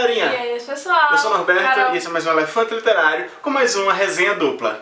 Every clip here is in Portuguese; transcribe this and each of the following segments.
galerinha? E aí, pessoal? Eu sou o Norberto Carol. e esse é mais um Elefante Literário com mais uma resenha dupla.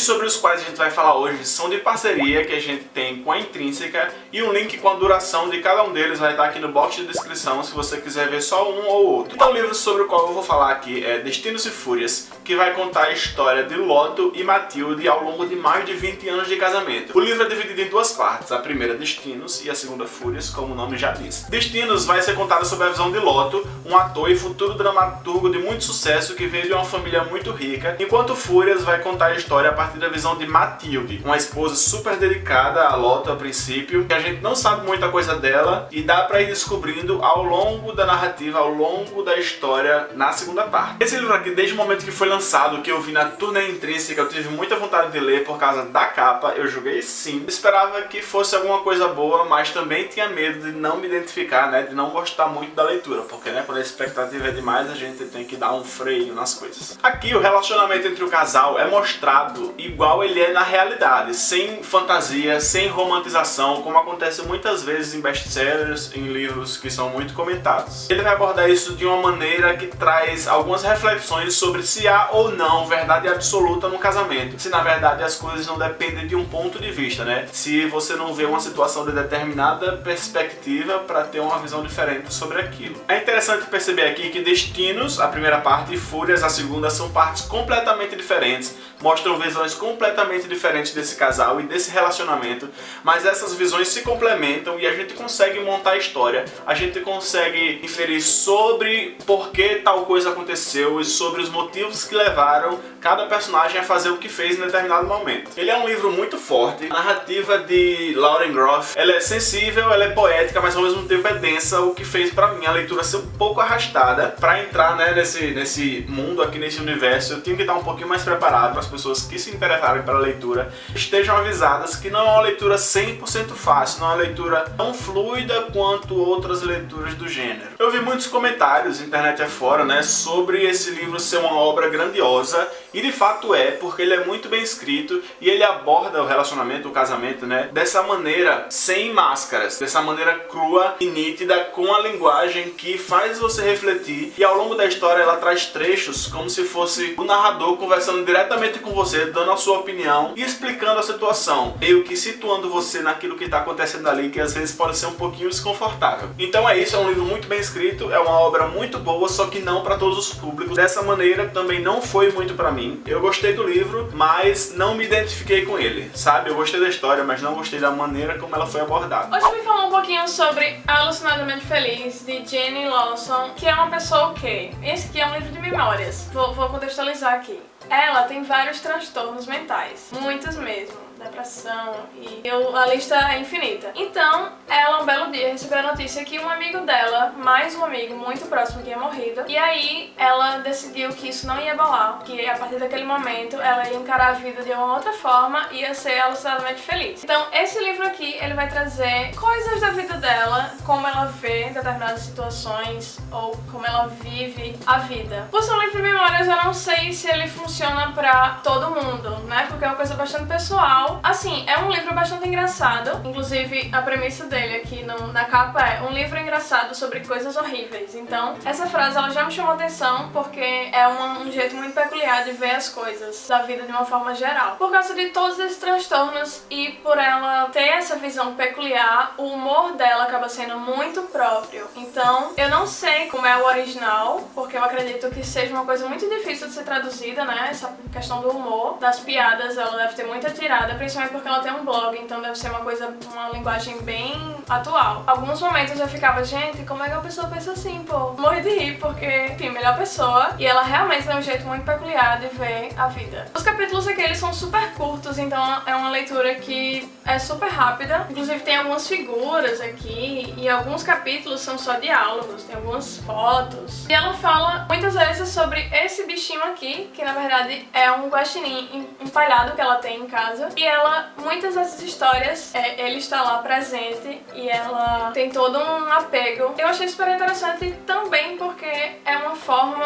Vídeos sobre os quais a gente vai falar hoje são de parceria que a gente tem com a Intrínseca e um link com a duração de cada um deles vai estar aqui no box de descrição se você quiser ver só um ou outro. Então o livro sobre o qual eu vou falar aqui é Destinos e Fúrias, que vai contar a história de Loto e Matilde ao longo de mais de 20 anos de casamento. O livro é dividido em duas partes, a primeira Destinos e a segunda Fúrias, como o nome já diz. Destinos vai ser contado sobre a visão de Loto, um ator e futuro dramaturgo de muito sucesso que veio de uma família muito rica, enquanto Fúrias vai contar a história a partir da visão de Matilde, uma esposa super dedicada a Loto a princípio, que a gente não sabe muita coisa dela e dá pra ir descobrindo ao longo da narrativa, ao longo da história na segunda parte. Esse livro aqui, desde o momento que foi lançado, que eu vi na turnê intrínseca, eu tive muita vontade de ler por causa da capa, eu joguei sim. Esperava que fosse alguma coisa boa, mas também tinha medo de não me identificar, né, de não gostar muito da leitura, porque né, quando a expectativa é demais, a gente tem que dar um freio nas coisas. Aqui, o relacionamento entre o casal é mostrado igual ele é na realidade, sem fantasia, sem romantização, como acontece muitas vezes em best-sellers, em livros que são muito comentados. Ele vai abordar isso de uma maneira que traz algumas reflexões sobre se há ou não verdade absoluta no casamento, se na verdade as coisas não dependem de um ponto de vista, né? Se você não vê uma situação de determinada perspectiva para ter uma visão diferente sobre aquilo. É interessante perceber aqui que Destinos, a primeira parte, e Fúrias, a segunda, são partes completamente diferentes, mostram visões completamente diferentes desse casal e desse relacionamento, mas essas visões se complementam e a gente consegue montar a história, a gente consegue inferir sobre por que tal coisa aconteceu e sobre os motivos que levaram cada personagem a fazer o que fez em determinado momento. Ele é um livro muito forte, a narrativa de Lauren Groff, ela é sensível, ela é poética, mas ao mesmo tempo é densa, o que fez pra mim a leitura ser um pouco arrastada. Pra entrar né, nesse, nesse mundo aqui, nesse universo, eu tinha que estar um pouquinho mais preparado para as pessoas que se interessarem pela leitura estejam avisadas que não é uma leitura 100% fácil, não é uma leitura tão fluida quanto outras leituras do gênero. Eu vi muitos comentários, internet afora, né, sobre esse livro ser uma obra grandiosa, e de fato é, porque ele é muito bem escrito e ele aborda o relacionamento, o casamento, né, dessa maneira sem máscaras, dessa maneira crua e nítida, com a linguagem que faz você refletir e ao longo da história ela traz trechos como se fosse o narrador conversando diretamente com você, dando a sua opinião e explicando a situação, meio que situando você naquilo que está acontecendo ali, que às vezes pode ser um pouquinho desconfortável. Então é isso, é um livro muito bem escrito, é uma obra muito boa, só que não para todos os públicos. Dessa maneira também não foi muito para mim. Eu gostei do livro, mas não me identifiquei com ele, sabe? Eu gostei da história, mas não gostei da maneira como ela foi abordada. Hoje eu vim falar um pouquinho sobre Alucinadamente Feliz, de Jenny Lawson, que é uma pessoa o quê? Esse aqui é um livro de memórias. Vou, vou contextualizar aqui. Ela tem vários transtornos mentais, muitos mesmo depressão e eu, a lista é infinita. Então, ela um belo dia recebeu a notícia que um amigo dela, mais um amigo muito próximo, tinha morrido. E aí ela decidiu que isso não ia abalar, que a partir daquele momento ela ia encarar a vida de uma outra forma e ia ser alucinadamente feliz. Então, esse livro aqui, ele vai trazer coisas da vida dela, como ela vê determinadas situações ou como ela vive a vida. Por ser um livro de memórias, eu não sei se ele funciona pra todo mundo, né? Porque é uma coisa bastante pessoal Assim, é um livro bastante engraçado. Inclusive, a premissa dele aqui no, na capa é um livro engraçado sobre coisas horríveis. Então, essa frase ela já me chamou atenção porque é um, um jeito muito peculiar de ver as coisas da vida de uma forma geral. Por causa de todos esses transtornos e por ela ter essa visão peculiar, o humor dela acaba sendo muito próprio. Então, eu não sei como é o original, porque eu acredito que seja uma coisa muito difícil de ser traduzida, né? Essa questão do humor, das piadas, ela deve ter muita tirada, principalmente porque ela tem um blog, então deve ser uma coisa, uma linguagem bem atual. Alguns momentos eu ficava, gente, como é que a pessoa pensa assim, pô? Morri de rir, porque, enfim, melhor pessoa. E ela realmente tem um jeito muito peculiar de ver a vida. Os capítulos aqui, eles são super curtos, então é uma leitura que é super rápida. Inclusive tem algumas figuras aqui e alguns capítulos são só diálogos, tem algumas fotos. E ela fala muitas vezes sobre esse bichinho aqui, que na verdade é um guaxinim empalhado que ela tem em casa. E ela, muitas dessas histórias, é, ele está lá presente e ela tem todo um apego. Eu achei super interessante também porque é uma forma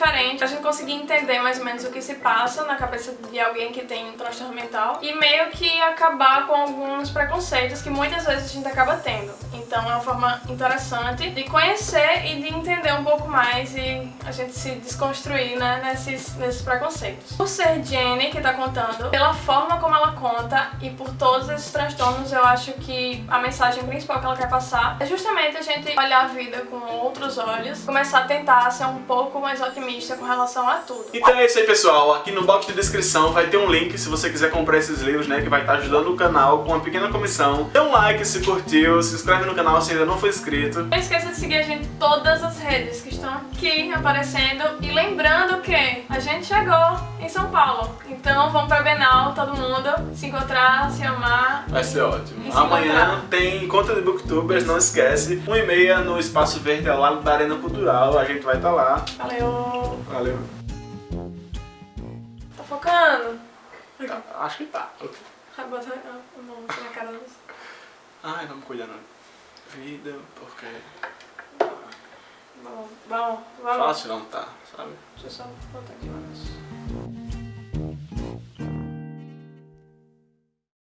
diferente a gente conseguir entender mais ou menos o que se passa na cabeça de alguém que tem um transtorno mental e meio que acabar com alguns preconceitos que muitas vezes a gente acaba tendo. Então é uma forma interessante de conhecer e de entender um pouco mais e a gente se desconstruir né, nesses, nesses preconceitos. Por ser Jenny que tá contando, pela forma como ela conta e por todos esses transtornos, eu acho que a mensagem principal que ela quer passar é justamente a gente olhar a vida com outros olhos, começar a tentar ser um pouco mais otimista com relação a tudo. Então é isso aí, pessoal. Aqui no box de descrição vai ter um link se você quiser comprar esses livros, né, que vai estar ajudando o canal com uma pequena comissão. Dê um like se curtiu, se inscreve no canal se ainda não for inscrito. Não esqueça de seguir a gente em todas as redes que estão aqui aparecendo. E lembrando que a gente chegou em São Paulo. Então vamos pra Bienal, todo mundo, se encontrar, se amar. Vai ser ótimo. Se Amanhã encontrar. tem conta de booktubers, não esquece. 1 e meia no Espaço Verde ao lado da Arena Cultural. A gente vai estar lá. Valeu! Valeu. Tá focando? Tá, acho que tá. Vai botar a mão na cara dos... Ai, vamos cuidar não. Vida, porque Bom, bom, vamos. fácil não tá, sabe? Deixa eu só botar aqui negócio.